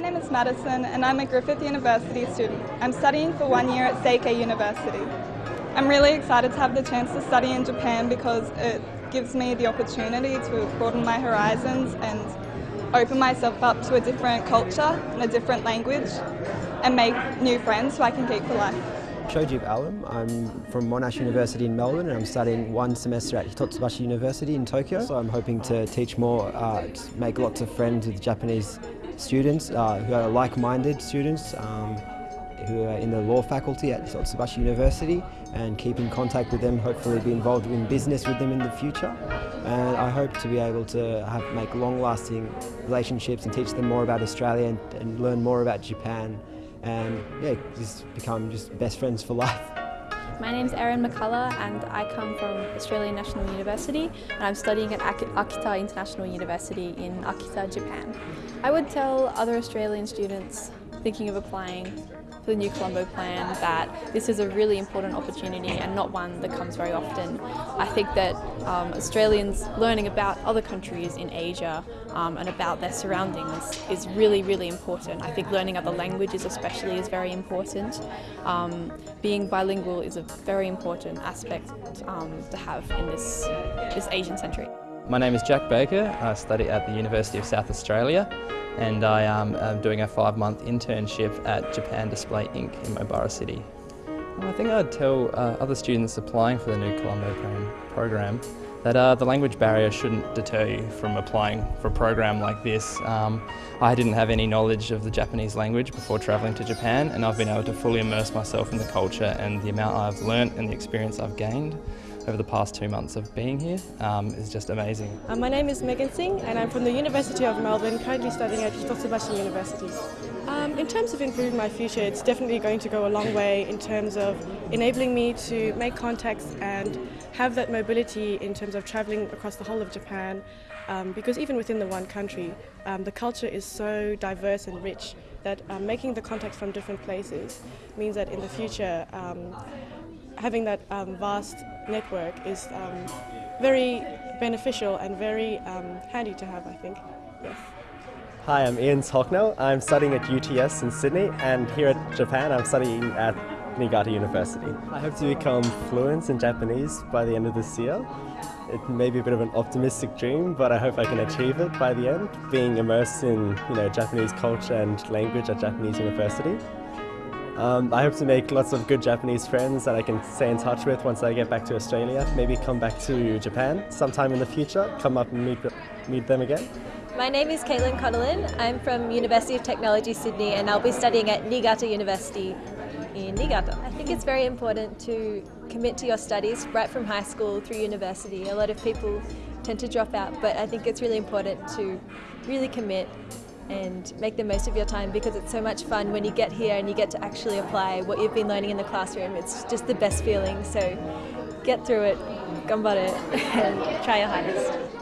name is Madison and I'm a Griffith University student. I'm studying for one year at Seikei University. I'm really excited to have the chance to study in Japan because it gives me the opportunity to broaden my horizons and open myself up to a different culture and a different language and make new friends who I can keep for life. Shoji Alam. I'm from Monash University in Melbourne and I'm studying one semester at Hitotsubashi University in Tokyo. So I'm hoping to teach more, uh, make lots of friends with Japanese students uh, who are like-minded students um, who are in the law faculty at Hitotsubashi University and keep in contact with them, hopefully be involved in business with them in the future. And I hope to be able to have, make long-lasting relationships and teach them more about Australia and, and learn more about Japan and yeah, just become just best friends for life. My name is Erin McCullough and I come from Australian National University and I'm studying at Akita International University in Akita, Japan. I would tell other Australian students thinking of applying the New Colombo Plan that this is a really important opportunity and not one that comes very often. I think that um, Australians learning about other countries in Asia um, and about their surroundings is really, really important. I think learning other languages especially is very important. Um, being bilingual is a very important aspect um, to have in this, this Asian century. My name is Jack Baker. I study at the University of South Australia and I am um, doing a five-month internship at Japan Display Inc. in Mobara City. Well, I think I'd tell uh, other students applying for the new Colombo program that uh, the language barrier shouldn't deter you from applying for a program like this. Um, I didn't have any knowledge of the Japanese language before travelling to Japan and I've been able to fully immerse myself in the culture and the amount I've learnt and the experience I've gained over the past two months of being here um, is just amazing. Uh, my name is Megan Singh and I'm from the University of Melbourne, currently studying at Hitotsubashi University. Um, in terms of improving my future, it's definitely going to go a long way in terms of enabling me to make contacts and have that mobility in terms of travelling across the whole of Japan um, because even within the one country, um, the culture is so diverse and rich that um, making the contacts from different places means that in the future um, having that um, vast network is um, very beneficial and very um, handy to have, I think. Yes. Hi, I'm Ian Hocknell. I'm studying at UTS in Sydney, and here at Japan, I'm studying at Niigata University. I hope to become fluent in Japanese by the end of this year. It may be a bit of an optimistic dream, but I hope I can achieve it by the end, being immersed in you know, Japanese culture and language at Japanese University. Um, I hope to make lots of good Japanese friends that I can stay in touch with once I get back to Australia. Maybe come back to Japan sometime in the future, come up and meet, meet them again. My name is Caitlin Connellan. I'm from University of Technology Sydney and I'll be studying at Niigata University in Niigata. I think it's very important to commit to your studies right from high school through university. A lot of people tend to drop out but I think it's really important to really commit and make the most of your time because it's so much fun when you get here and you get to actually apply what you've been learning in the classroom. It's just the best feeling. So get through it, ganbare, and try your hardest.